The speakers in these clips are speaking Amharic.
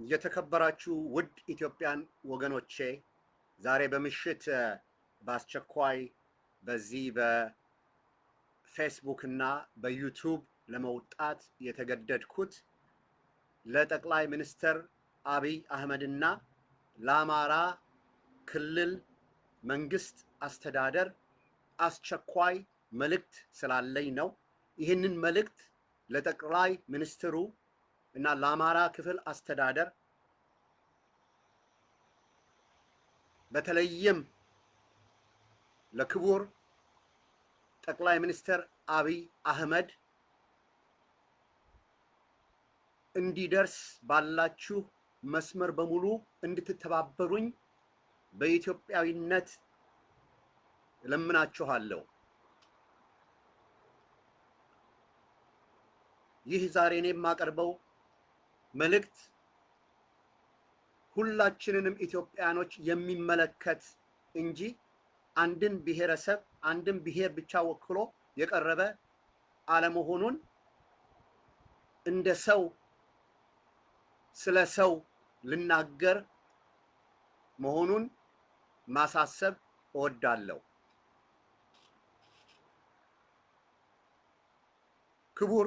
የተከበራችሁ ውድ ኢትዮጵያን ወገኖቼ ዛሬ በምሽት በአስቸኳይ በዚህ በፌስቡክ እና በዩቱብ ለመውጣት የተገደድኩት ለጠቅላይ ሚኒስትር አብይ አህመድና ለአማራ ክልል መንግስት አስተዳደር አስቸኳይ መልእክት ስላለኝ ነው። ይህንን መልእክት ለጠቅላይ ሚኒስትሩ እና ለአማራ ክፍል አስተዳደር በተለይም ለክቡር ጠቅላይ ሚኒስትር አብይ አህመድ እንዲደርስ ባላችሁ መስመር በሙሉ እንድትተባበሩኝ በኢትዮጵያዊነት እለምናችኋለሁ። ይህ ዛሬ እኔ የማቀርበው መልእክት ሁላችንንም ኢትዮጵያኖች የሚመለከት እንጂ አንድን ብሔረሰብ አንድን ብሔር ብቻ ወክሎ የቀረበ አለመሆኑን እንደ ሰው ስለ ሰው ልናገር መሆኑን ማሳሰብ እወዳለሁ። ክቡር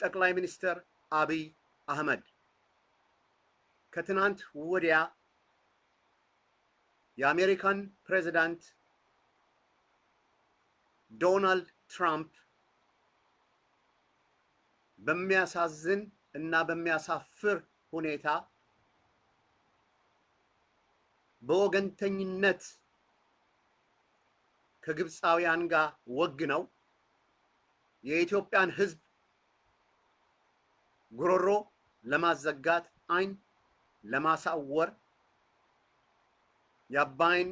ጠቅላይ ሚኒስትር አብይ አህመድ ከትናንት ወዲያ የአሜሪካን ፕሬዚዳንት ዶናልድ ትራምፕ በሚያሳዝን እና በሚያሳፍር ሁኔታ በወገንተኝነት ከግብፃውያን ጋር ወግነው የኢትዮጵያን ሕዝብ ጉሮሮ ለማዘጋት አይን ለማሳወር የአባይን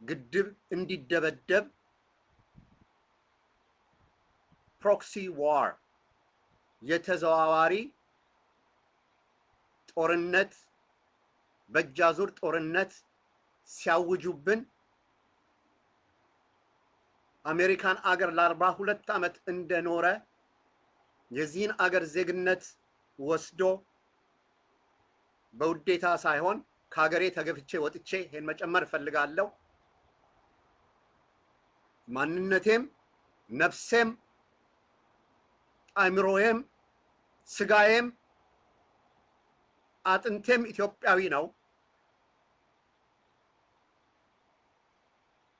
ግድብ እንዲደበደብ proxy war የተዘዋዋሪ ጦርነት በእጃዙር ጦርነት ሲያውጁብን አሜሪካን አገር ለአርባ ሁለት ዓመት እንደኖረ የዚህን አገር ዜግነት ወስዶ በውዴታ ሳይሆን ከሀገሬ ተገፍቼ ወጥቼ ይሄን መጨመር እፈልጋለሁ። ማንነቴም ነፍሴም አእምሮዬም ስጋዬም አጥንቴም ኢትዮጵያዊ ነው።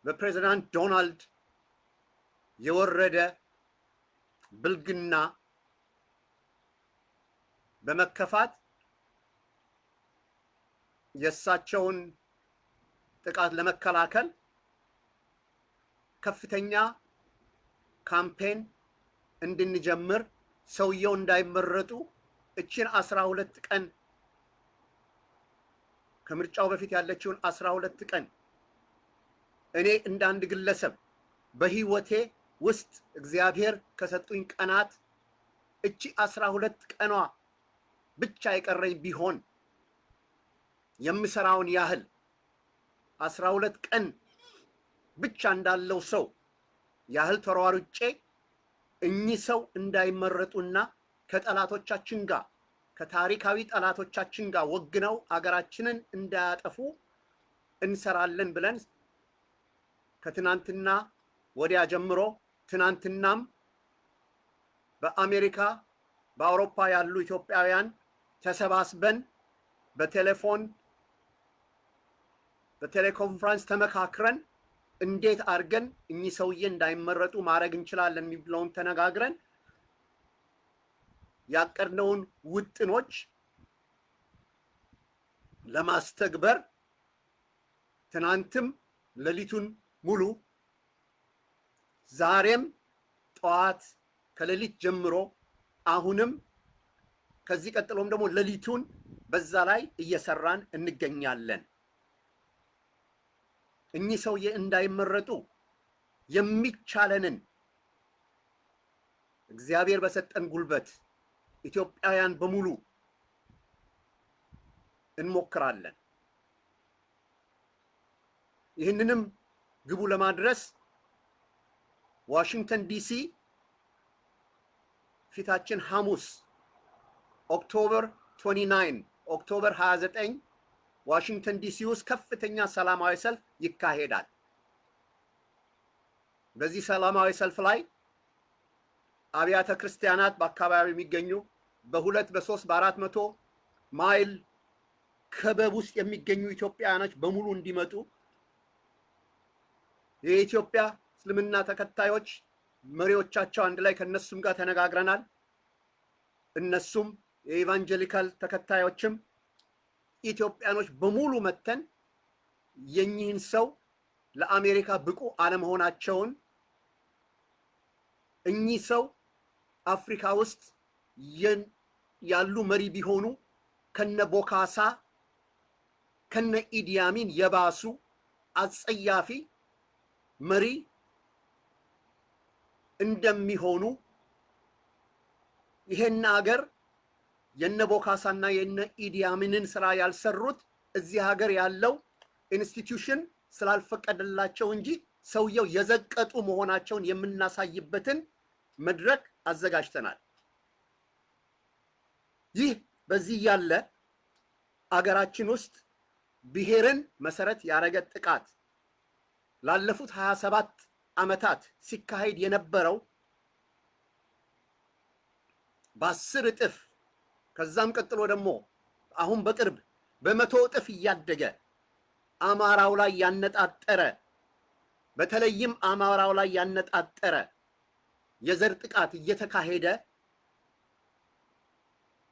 በፕሬዚዳንት ዶናልድ የወረደ ብልግና በመከፋት የእሳቸውን ጥቃት ለመከላከል ከፍተኛ ካምፔን እንድንጀምር ሰውየው እንዳይመረጡ እችን አስራ ሁለት ቀን ከምርጫው በፊት ያለችውን አስራ ሁለት ቀን እኔ እንደ አንድ ግለሰብ በህይወቴ ውስጥ እግዚአብሔር ከሰጡኝ ቀናት እቺ አስራ ሁለት ቀኗ ብቻ የቀረኝ ቢሆን የምሰራውን ያህል አስራ ሁለት ቀን ብቻ እንዳለው ሰው ያህል ተሯሩጬ እኚህ ሰው እንዳይመረጡና ከጠላቶቻችን ጋር ከታሪካዊ ጠላቶቻችን ጋር ወግነው አገራችንን እንዳያጠፉ እንሰራለን ብለን ከትናንትና ወዲያ ጀምሮ ትናንትናም በአሜሪካ በአውሮፓ ያሉ ኢትዮጵያውያን ተሰባስበን በቴሌፎን በቴሌኮንፈረንስ ተመካክረን እንዴት አድርገን እኚህ ሰውዬ እንዳይመረጡ ማድረግ እንችላለን የሚለውን ተነጋግረን ያቀድነውን ውጥኖች ለማስተግበር ትናንትም ሌሊቱን ሙሉ ዛሬም ጠዋት ከሌሊት ጀምሮ አሁንም ከዚህ ቀጥሎም ደግሞ ሌሊቱን በዛ ላይ እየሰራን እንገኛለን። እኚህ ሰውዬ እንዳይመረጡ የሚቻለንን እግዚአብሔር በሰጠን ጉልበት ኢትዮጵያውያን በሙሉ እንሞክራለን። ይህንንም ግቡ ለማድረስ ዋሽንግተን ዲሲ ፊታችን ሐሙስ October 29 October 29 ዋሽንግተን ዲሲ ውስጥ ከፍተኛ ሰላማዊ ሰልፍ ይካሄዳል። በዚህ ሰላማዊ ሰልፍ ላይ አብያተ ክርስቲያናት በአካባቢ የሚገኙ በሁለት በሶስት በአራት መቶ ማይል ከበብ ውስጥ የሚገኙ ኢትዮጵያውያኖች በሙሉ እንዲመጡ የኢትዮጵያ እስልምና ተከታዮች መሪዎቻቸው አንድ ላይ ከነሱም ጋር ተነጋግረናል። እነሱም የኢቫንጀሊካል ተከታዮችም ኢትዮጵያኖች በሙሉ መተን የኚህን ሰው ለአሜሪካ ብቁ አለመሆናቸውን እኚህ ሰው አፍሪካ ውስጥ ያሉ መሪ ቢሆኑ ከነ ቦካሳ ከነ ኢዲያሚን የባሱ አጸያፊ መሪ እንደሚሆኑ ይሄን አገር የነ ቦካሳና የነ ኢዲያሚንን ስራ ያልሰሩት እዚህ ሀገር ያለው institution ስላልፈቀደላቸው እንጂ ሰውየው የዘቀጡ መሆናቸውን የምናሳይበትን መድረክ አዘጋጅተናል። ይህ በዚህ ያለ አገራችን ውስጥ ብሔርን መሰረት ያደረገ ጥቃት ላለፉት ሀያ ሰባት ዓመታት ሲካሄድ የነበረው በአስር እጥፍ ከዛም ቀጥሎ ደግሞ አሁን በቅርብ በመቶ እጥፍ እያደገ አማራው ላይ ያነጣጠረ በተለይም አማራው ላይ ያነጣጠረ የዘር ጥቃት እየተካሄደ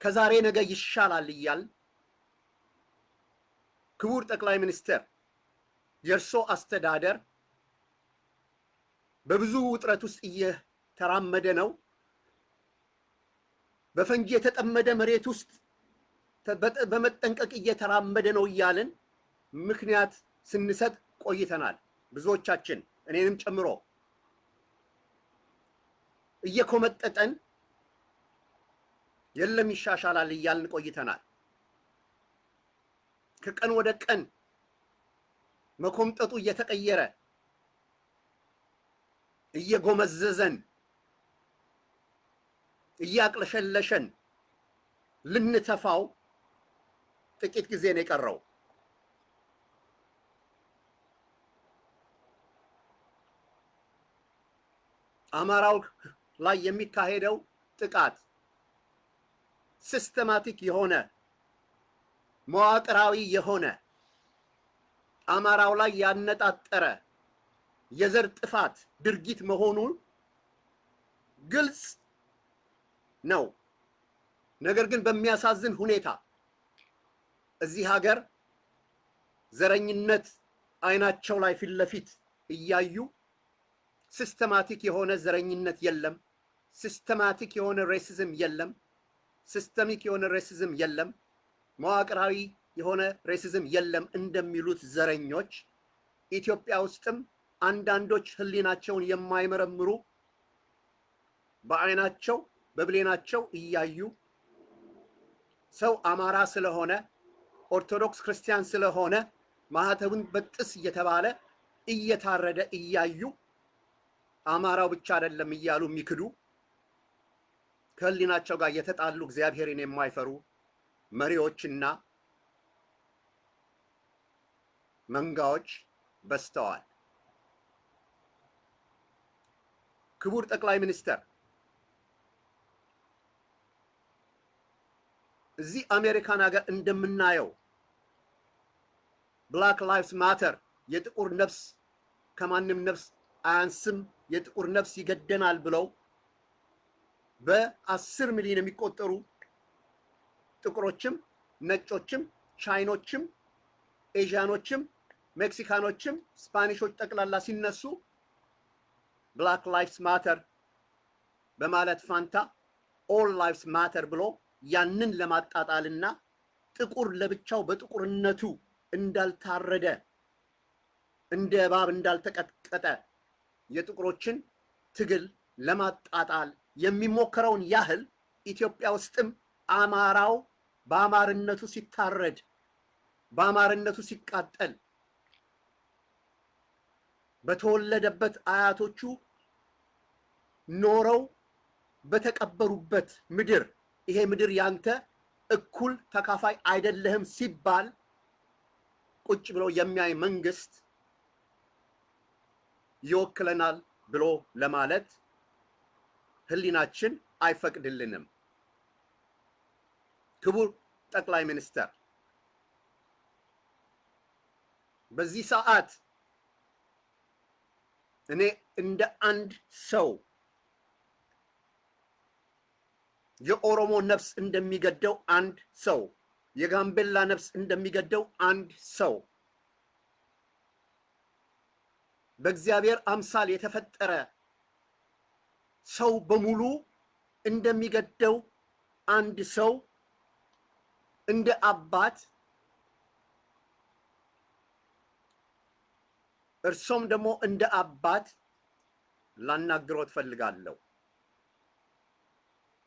ከዛሬ ነገ ይሻላል እያል ክቡር ጠቅላይ ሚኒስትር የእርሶ አስተዳደር በብዙ ውጥረት ውስጥ እየተራመደ ነው። በፈንጂ የተጠመደ መሬት ውስጥ በመጠንቀቅ እየተራመደ ነው እያልን ምክንያት ስንሰጥ ቆይተናል። ብዙዎቻችን እኔንም ጨምሮ እየኮመጠጠን የለም ይሻሻላል እያልን ቆይተናል። ከቀን ወደ ቀን መኮምጠጡ እየተቀየረ እየጎመዘዘን እያቅለሸለሸን ልንተፋው ጥቂት ጊዜ ነው የቀረው። አማራው ላይ የሚካሄደው ጥቃት systematic የሆነ መዋቅራዊ የሆነ አማራው ላይ ያነጣጠረ የዘር ጥፋት ድርጊት መሆኑን ግልጽ ነው። ነገር ግን በሚያሳዝን ሁኔታ እዚህ ሀገር ዘረኝነት አይናቸው ላይ ፊት ለፊት እያዩ systematic የሆነ ዘረኝነት የለም፣ systematic የሆነ racism የለም፣ systemic የሆነ racism የለም፣ መዋቅራዊ የሆነ racism የለም እንደሚሉት ዘረኞች ኢትዮጵያ ውስጥም አንዳንዶች ሕሊናቸውን የማይመረምሩ በአይናቸው በብሌናቸው እያዩ ሰው አማራ ስለሆነ ኦርቶዶክስ ክርስቲያን ስለሆነ ማህተቡን በጥስ እየተባለ እየታረደ እያዩ አማራው ብቻ አይደለም እያሉ የሚክዱ ከህሊናቸው ጋር የተጣሉ እግዚአብሔርን የማይፈሩ መሪዎችና መንጋዎች በዝተዋል። ክቡር ጠቅላይ ሚኒስተር እዚህ አሜሪካን ሀገር እንደምናየው Black Lives Matter የጥቁር ነፍስ ከማንም ነፍስ አያንስም፣ የጥቁር ነፍስ ይገደናል ብለው በአስር ሚሊዮን የሚቆጠሩ ጥቁሮችም፣ ነጮችም፣ ቻይኖችም፣ ኤዥያኖችም፣ ሜክሲካኖችም፣ ስፓኒሾች ጠቅላላ ሲነሱ Black Lives Matter በማለት ፋንታ All Lives Matter ብሎ ያንን ለማጣጣልና ጥቁር ለብቻው በጥቁርነቱ እንዳልታረደ እንደ እባብ እንዳልተቀጥቀጠ የጥቁሮችን ትግል ለማጣጣል የሚሞከረውን ያህል ኢትዮጵያ ውስጥም አማራው በአማርነቱ ሲታረድ በአማርነቱ ሲቃጠል በተወለደበት አያቶቹ ኖረው በተቀበሩበት ምድር ይሄ ምድር ያንተ እኩል ተካፋይ አይደለህም ሲባል ቁጭ ብሎ የሚያይ መንግስት ይወክለናል ብሎ ለማለት ህሊናችን አይፈቅድልንም። ክቡር ጠቅላይ ሚኒስተር በዚህ ሰዓት እኔ እንደ አንድ ሰው የኦሮሞ ነፍስ እንደሚገደው አንድ ሰው፣ የጋምቤላ ነፍስ እንደሚገደው አንድ ሰው፣ በእግዚአብሔር አምሳል የተፈጠረ ሰው በሙሉ እንደሚገደው አንድ ሰው እንደ አባት እርሶም ደግሞ እንደ አባት ላናግሮት ፈልጋለሁ።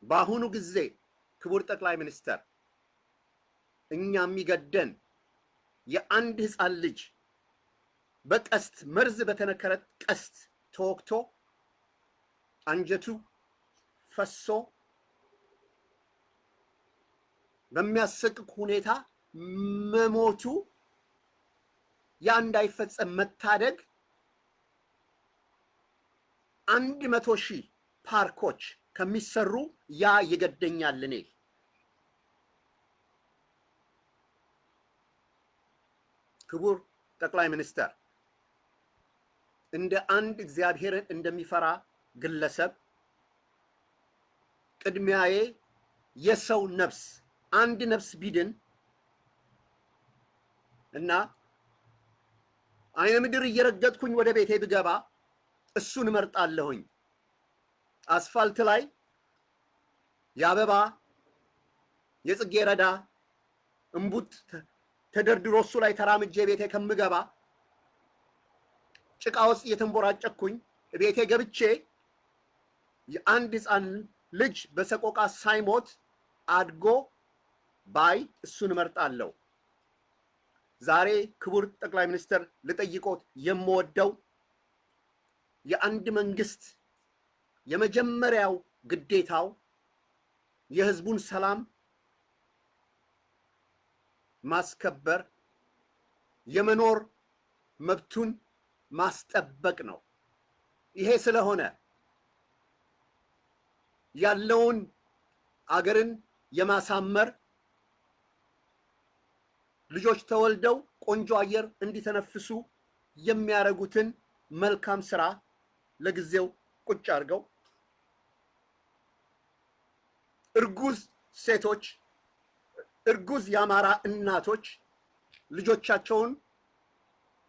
በአሁኑ ጊዜ ክቡር ጠቅላይ ሚኒስተር እኛ የሚገደን የአንድ ህፃን ልጅ በቀስት መርዝ በተነከረ ቀስት ተወግቶ አንጀቱ ፈሶ በሚያሰቅቅ ሁኔታ መሞቱ ያ እንዳይፈጸም መታደግ አንድ መቶ ሺህ ፓርኮች ከሚሰሩ ያ ይገደኛል። እኔ ክቡር ጠቅላይ ሚኒስተር እንደ አንድ እግዚአብሔርን እንደሚፈራ ግለሰብ ቅድሚያዬ የሰው ነፍስ አንድ ነፍስ ቢድን እና አይነ ምድር እየረገጥኩኝ ወደ ቤቴ ብገባ እሱን እመርጣለሁኝ። አስፋልት ላይ የአበባ የጽጌረዳ እምቡጥ ተደርድሮ እሱ ላይ ተራምጄ ቤቴ ከምገባ ጭቃ ውስጥ እየተንቦራጨኩኝ ቤቴ ገብቼ የአንድ ሕፃን ልጅ በሰቆቃ ሳይሞት አድጎ ባይ እሱን እመርጣለሁ። ዛሬ ክቡር ጠቅላይ ሚኒስትር ልጠይቆት የምወደው የአንድ መንግስት የመጀመሪያው ግዴታው የህዝቡን ሰላም ማስከበር፣ የመኖር መብቱን ማስጠበቅ ነው። ይሄ ስለሆነ ያለውን አገርን የማሳመር ልጆች ተወልደው ቆንጆ አየር እንዲተነፍሱ የሚያደርጉትን መልካም ስራ ለጊዜው ቁጭ አድርገው እርጉዝ ሴቶች፣ እርጉዝ የአማራ እናቶች ልጆቻቸውን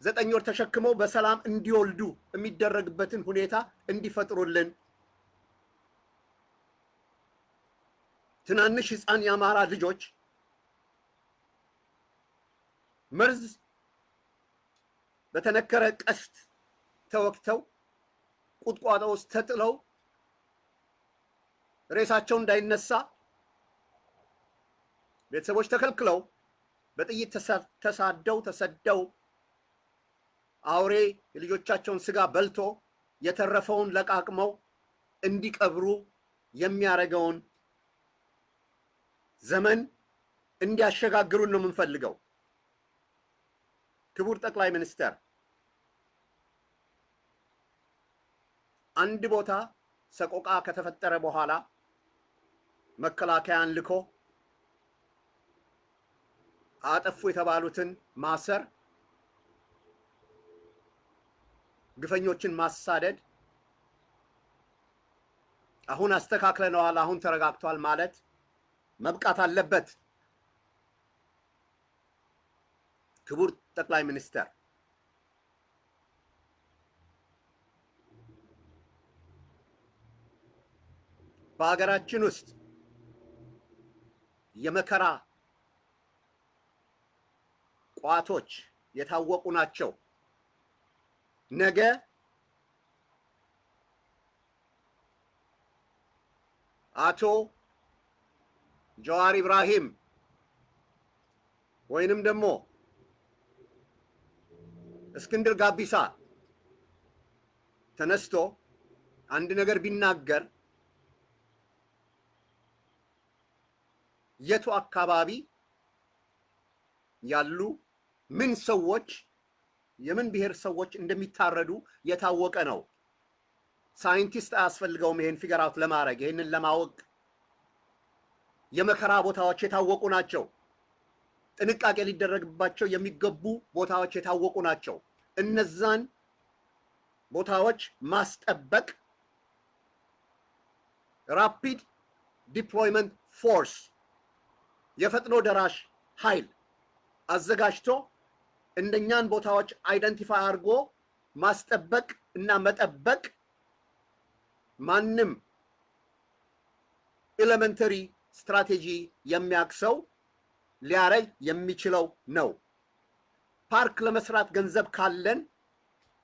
ዘጠኝ ወር ተሸክመው በሰላም እንዲወልዱ የሚደረግበትን ሁኔታ እንዲፈጥሩልን። ትናንሽ ህፃን የአማራ ልጆች መርዝ በተነከረ ቀስት ተወግተው ቁጥቋጦ ውስጥ ተጥለው ሬሳቸው እንዳይነሳ ቤተሰቦች ተከልክለው በጥይት ተሳደው ተሰደው አውሬ የልጆቻቸውን ስጋ በልቶ የተረፈውን ለቃቅመው እንዲቀብሩ የሚያደርገውን ዘመን እንዲያሸጋግሩን ነው የምንፈልገው። ክቡር ጠቅላይ ሚኒስተር አንድ ቦታ ሰቆቃ ከተፈጠረ በኋላ መከላከያን ልኮ አጠፉ የተባሉትን ማሰር፣ ግፈኞችን ማሳደድ፣ አሁን አስተካክለነዋል፣ አሁን ተረጋግቷል ማለት መብቃት አለበት። ክቡር ጠቅላይ ሚኒስተር በሀገራችን ውስጥ የመከራ ቋቶች የታወቁ ናቸው። ነገ አቶ ጀዋር ኢብራሂም ወይንም ደግሞ እስክንድር ጋቢሳ ተነስቶ አንድ ነገር ቢናገር የቱ አካባቢ ያሉ ምን ሰዎች የምን ብሔር ሰዎች እንደሚታረዱ የታወቀ ነው። ሳይንቲስት አያስፈልገውም ይሄን figure out ለማድረግ ይሄንን ለማወቅ የመከራ ቦታዎች የታወቁ ናቸው። ጥንቃቄ ሊደረግባቸው የሚገቡ ቦታዎች የታወቁ ናቸው። እነዛን ቦታዎች ማስጠበቅ rapid deployment force የፈጥኖ ደራሽ ኃይል አዘጋጅቶ እነኛን ቦታዎች identify አድርጎ ማስጠበቅ እና መጠበቅ ማንም elementary strategy የሚያውቅ ሰው ሊያረግ የሚችለው ነው። ፓርክ ለመስራት ገንዘብ ካለን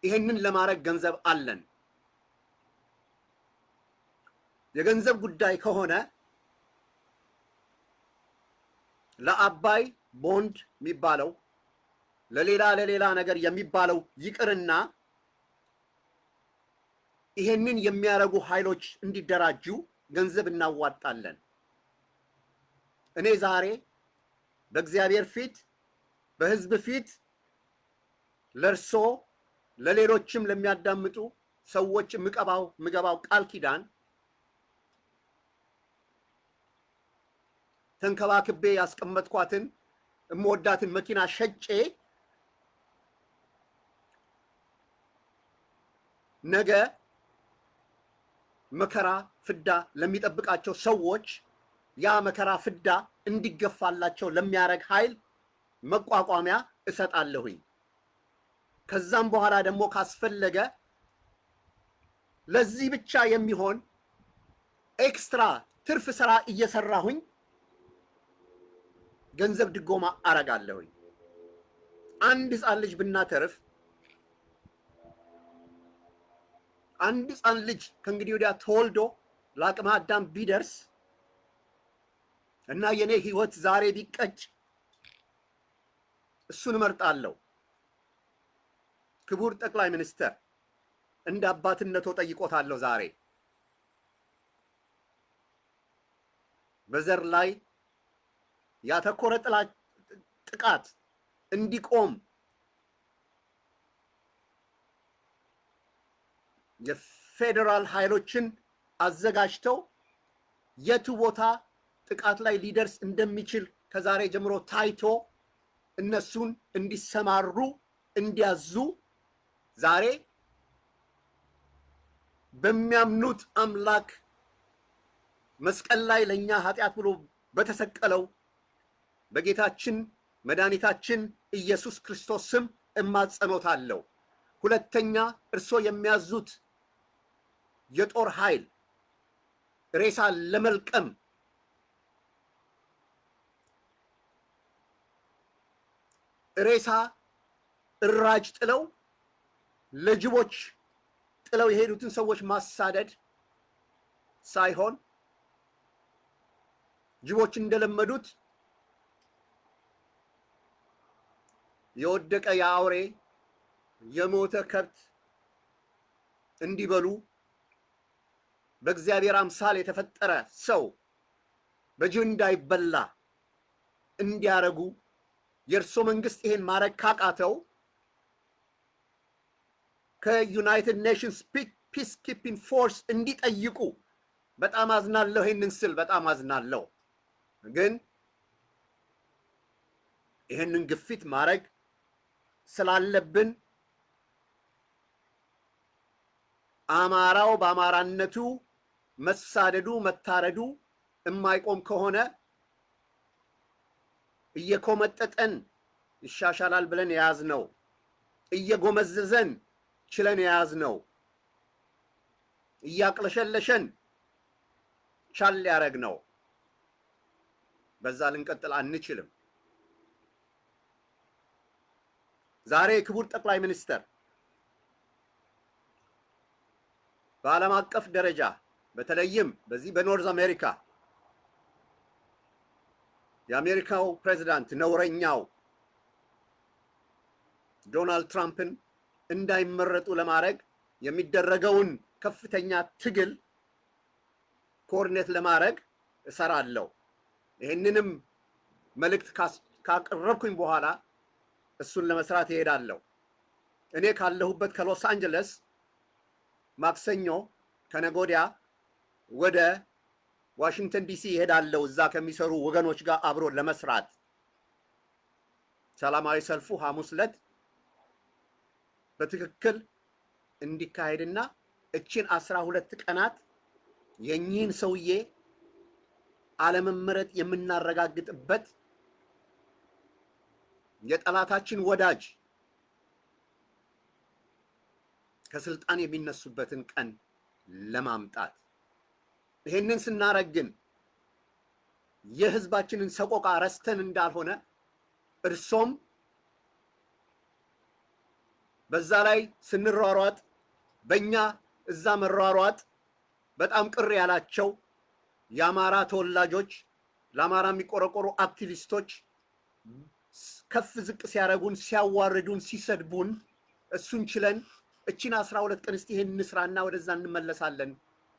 ይሄንን ለማድረግ ገንዘብ አለን። የገንዘብ ጉዳይ ከሆነ ለአባይ ቦንድ የሚባለው ለሌላ ለሌላ ነገር የሚባለው ይቅርና ይሄንን የሚያደርጉ ኃይሎች እንዲደራጁ ገንዘብ እናዋጣለን። እኔ ዛሬ በእግዚአብሔር ፊት በሕዝብ ፊት ለእርሶ ለሌሎችም ለሚያዳምጡ ሰዎች ምቀባው ምገባው ቃል ኪዳን ተንከባክቤ ያስቀመጥኳትን እምወዳትን መኪና ሸጬ ነገ መከራ ፍዳ ለሚጠብቃቸው ሰዎች ያ መከራ ፍዳ እንዲገፋላቸው ለሚያደርግ ኃይል መቋቋሚያ እሰጣለሁኝ። ከዛም በኋላ ደግሞ ካስፈለገ ለዚህ ብቻ የሚሆን extra ትርፍ ስራ እየሰራሁኝ ገንዘብ ድጎማ አረጋለሁኝ። አንድ ህፃን ልጅ ብናተርፍ አንድ ህፃን ልጅ ከእንግዲህ ወዲያ ተወልዶ ለአቅመ አዳም ቢደርስ እና የኔ ህይወት ዛሬ ቢቀጭ እሱን እመርጣለሁ። ክቡር ጠቅላይ ሚኒስተር እንደ አባትነቶ ጠይቆታለሁ። ዛሬ በዘር ላይ ያተኮረ ጥቃት እንዲቆም የፌዴራል ኃይሎችን አዘጋጅተው የቱ ቦታ ጥቃት ላይ ሊደርስ እንደሚችል ከዛሬ ጀምሮ ታይቶ እነሱን እንዲሰማሩ እንዲያዙ ዛሬ በሚያምኑት አምላክ መስቀል ላይ ለእኛ ኃጢአት ብሎ በተሰቀለው በጌታችን መድኃኒታችን ኢየሱስ ክርስቶስ ስም እማጸኖታለሁ። ሁለተኛ እርሶ የሚያዙት የጦር ኃይል ሬሳ ለመልቀም ሬሳ እራጅ ጥለው ለጅቦች ጥለው የሄዱትን ሰዎች ማሳደድ ሳይሆን ጅቦች እንደለመዱት የወደቀ የአውሬ የሞተ ከብት እንዲበሉ በእግዚአብሔር አምሳል የተፈጠረ ሰው በጅብ እንዳይበላ እንዲያረጉ የእርሶ መንግስት ይሄን ማድረግ ካቃተው ከ United Nations peacekeeping force እንዲጠይቁ በጣም አዝናለሁ። ይህንን ስል በጣም አዝናለሁ። ግን ይህንን ግፊት ማድረግ ስላለብን አማራው በአማራነቱ መሳደዱ መታረዱ የማይቆም ከሆነ እየኮመጠጠን ይሻሻላል ብለን የያዝነው እየጎመዘዘን ችለን የያዝነው እያቅለሸለሸን ቻል ሊያደርግ ነው። በዛ ልንቀጥል አንችልም። ዛሬ ክቡር ጠቅላይ ሚኒስተር በዓለም አቀፍ ደረጃ በተለይም በዚህ በኖርዝ አሜሪካ የአሜሪካው ፕሬዚዳንት ነውረኛው ዶናልድ ትራምፕን እንዳይመረጡ ለማድረግ የሚደረገውን ከፍተኛ ትግል ኮርኔት ለማድረግ እሰራለሁ። ይህንንም መልእክት ካቀረብኩኝ በኋላ እሱን ለመስራት ይሄዳለሁ። እኔ ካለሁበት ከሎስ አንጀለስ ማክሰኞ ከነጎዲያ ወደ ዋሽንግተን ዲሲ ይሄዳለሁ። እዛ ከሚሰሩ ወገኖች ጋር አብሮ ለመስራት ሰላማዊ ሰልፉ ሐሙስ ዕለት በትክክል እንዲካሄድና እችን አስራ ሁለት ቀናት የኚህን ሰውዬ አለመመረጥ የምናረጋግጥበት የጠላታችን ወዳጅ ከስልጣን የሚነሱበትን ቀን ለማምጣት ይሄንን ስናረግ ግን የህዝባችንን ሰቆቃ ረስተን እንዳልሆነ እርሶም በዛ ላይ ስንሯሯጥ በእኛ እዛ መሯሯጥ በጣም ቅር ያላቸው የአማራ ተወላጆች ለአማራ የሚቆረቆሩ አክቲቪስቶች ከፍ ዝቅ ሲያደርጉን፣ ሲያዋርዱን፣ ሲሰድቡን እሱን ችለን እቺን አስራ ሁለት ቀን እስቲ ይሄን እንስራና ወደዛ እንመለሳለን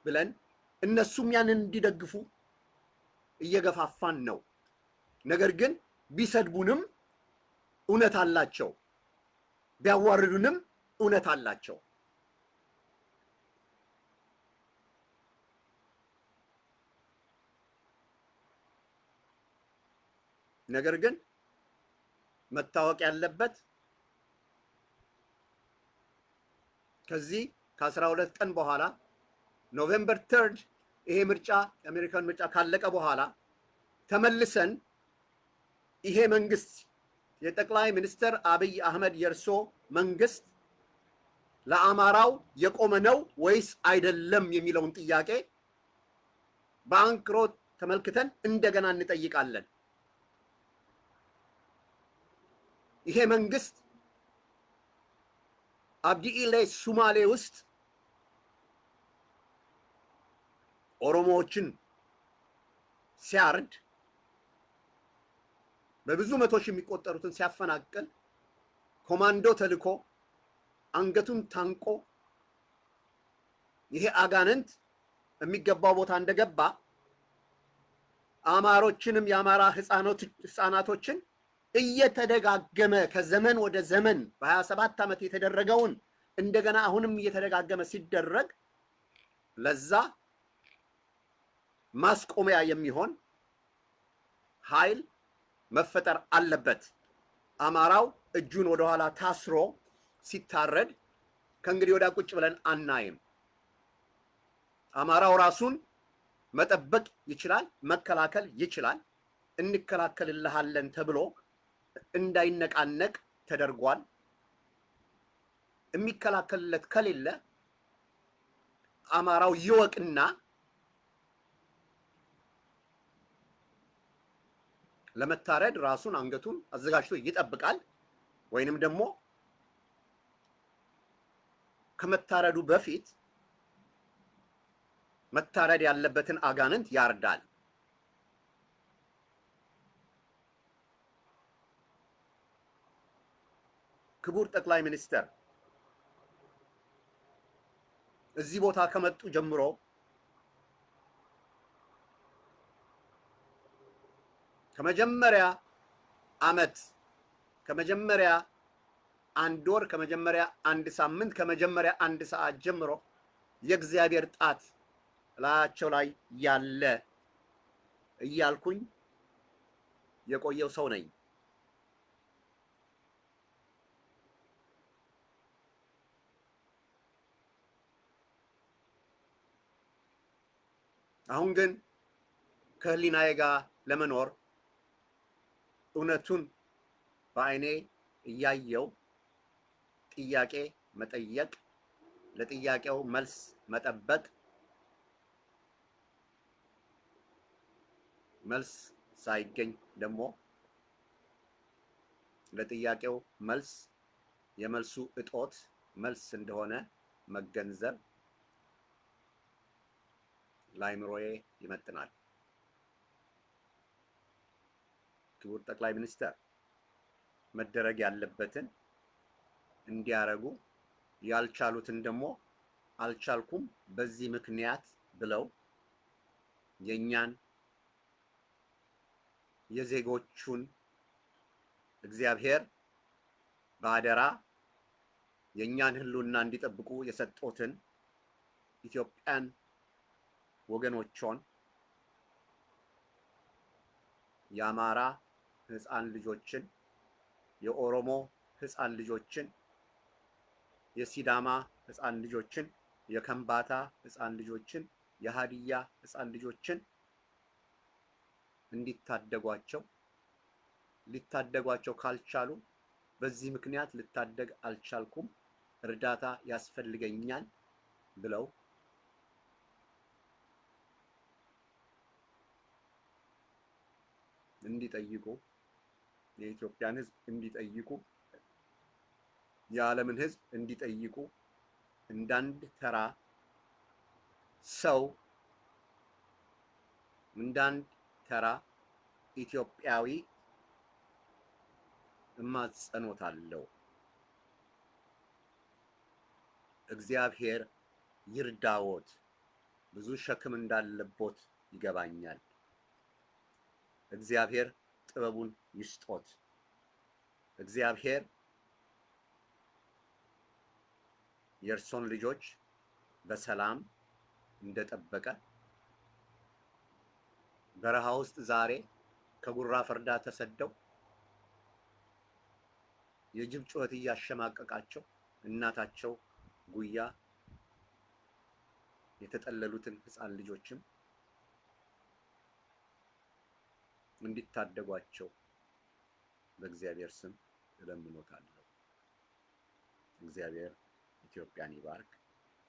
ብለን እነሱም ያንን እንዲደግፉ እየገፋፋን ነው። ነገር ግን ቢሰድቡንም እውነት አላቸው፣ ቢያዋርዱንም እውነት አላቸው። ነገር ግን መታወቅ ያለበት ከዚህ ከአስራ ሁለት ቀን በኋላ November third ይሄ ምርጫ የአሜሪካን ምርጫ ካለቀ በኋላ ተመልሰን ይሄ መንግስት የጠቅላይ ሚኒስትር አብይ አህመድ የእርሶ መንግስት ለአማራው የቆመ ነው ወይስ አይደለም የሚለውን ጥያቄ በአንክሮ ተመልክተን እንደገና እንጠይቃለን። ይሄ መንግስት አብዲኢሌ ሱማሌ ውስጥ ኦሮሞዎችን ሲያርድ በብዙ መቶ ሺህ የሚቆጠሩትን ሲያፈናቅል ኮማንዶ ተልኮ አንገቱን ታንቆ ይሄ አጋንንት የሚገባው ቦታ እንደገባ አማሮችንም የአማራ ህፃናቶችን እየተደጋገመ ከዘመን ወደ ዘመን በሀያ ሰባት ዓመት የተደረገውን እንደገና አሁንም እየተደጋገመ ሲደረግ ለዛ ማስቆሚያ የሚሆን ኃይል መፈጠር አለበት። አማራው እጁን ወደኋላ ታስሮ ሲታረድ ከእንግዲህ ወዲያ ቁጭ ብለን አናይም። አማራው ራሱን መጠበቅ ይችላል፣ መከላከል ይችላል። እንከላከልልሃለን ተብሎ እንዳይነቃነቅ ተደርጓል። የሚከላከልለት ከሌለ አማራው ይወቅና ለመታረድ ራሱን አንገቱን አዘጋጅቶ ይጠብቃል። ወይንም ደግሞ ከመታረዱ በፊት መታረድ ያለበትን አጋንንት ያርዳል። ክቡር ጠቅላይ ሚኒስትር እዚህ ቦታ ከመጡ ጀምሮ ከመጀመሪያ ዓመት ከመጀመሪያ አንድ ወር ከመጀመሪያ አንድ ሳምንት ከመጀመሪያ አንድ ሰዓት ጀምሮ የእግዚአብሔር ጣት ላያቸው ላይ ያለ እያልኩኝ የቆየው ሰው ነኝ። አሁን ግን ከህሊናዬ ጋር ለመኖር እውነቱን በአይኔ እያየው ጥያቄ መጠየቅ፣ ለጥያቄው መልስ መጠበቅ፣ መልስ ሳይገኝ ደግሞ ለጥያቄው መልስ የመልሱ እጦት መልስ እንደሆነ መገንዘብ ለአይምሮዬ ይመጥናል። ክቡር ጠቅላይ ሚኒስትር መደረግ ያለበትን እንዲያረጉ ያልቻሉትን ደግሞ አልቻልኩም በዚህ ምክንያት ብለው የእኛን የዜጎቹን እግዚአብሔር በአደራ የእኛን ሕልውና እንዲጠብቁ የሰጦትን ኢትዮጵያን ወገኖቿን የአማራ ሕፃን ልጆችን፣ የኦሮሞ ሕፃን ልጆችን፣ የሲዳማ ሕፃን ልጆችን፣ የከምባታ ሕፃን ልጆችን፣ የሀዲያ ሕፃን ልጆችን እንዲታደጓቸው ሊታደጓቸው ካልቻሉ በዚህ ምክንያት ልታደግ አልቻልኩም፣ እርዳታ ያስፈልገኛል ብለው እንዲጠይቁ የኢትዮጵያን ሕዝብ እንዲጠይቁ የዓለምን ሕዝብ እንዲጠይቁ እንዳንድ ተራ ሰው እንዳንድ ተራ ኢትዮጵያዊ እማጸኖታለሁ። እግዚአብሔር ይርዳዎት። ብዙ ሸክም እንዳለቦት ይገባኛል። እግዚአብሔር ጥበቡን ይስጦት። እግዚአብሔር የእርሶን ልጆች በሰላም እንደጠበቀ በረሃ ውስጥ ዛሬ ከጉራ ፈርዳ ተሰደው የጅብ ጩኸት እያሸማቀቃቸው እናታቸው ጉያ የተጠለሉትን ሕፃን ልጆችም እንዲታደጓቸው በእግዚአብሔር ስም እለምኖታለሁ። እግዚአብሔር ኢትዮጵያን ይባርክ።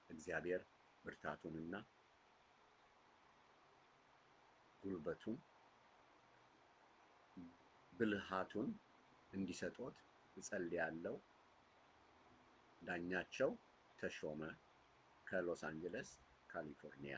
እግዚአብሔር ብርታቱንና ጉልበቱን ብልሃቱን እንዲሰጦት እጸልያለሁ። ዳኛቸው ተሾመ ከሎስ አንጀለስ ካሊፎርኒያ